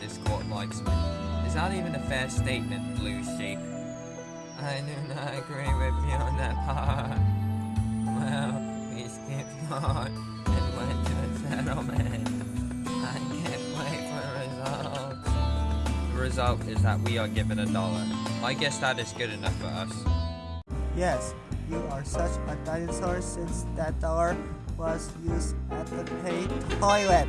This Discord likes me. Is that even a fair statement, Blue Sheep? I do not agree with you on that part. Well, we skipped on and went to a settlement. I can't wait for results. The result is that we are given a dollar. I guess that is good enough for us. Yes, you are such a dinosaur since that dollar was used at the pay toilet.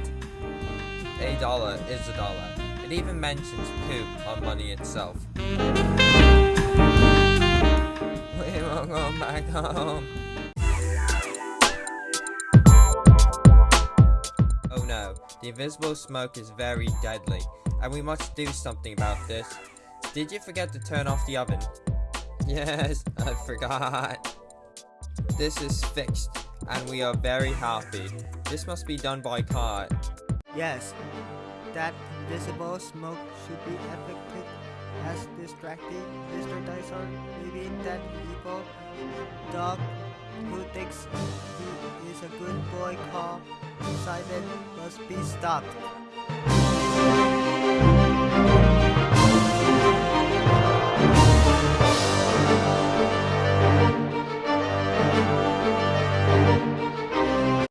A dollar is a dollar. It even mentions poop on money itself. We will go back home. Oh no, the invisible smoke is very deadly, and we must do something about this. Did you forget to turn off the oven? Yes, I forgot. This is fixed, and we are very happy. This must be done by car. Yes, that invisible smoke should be affected as distracting Mr. Dinosaur. Maybe that evil dog who thinks he is a good boy called Simon must be stopped.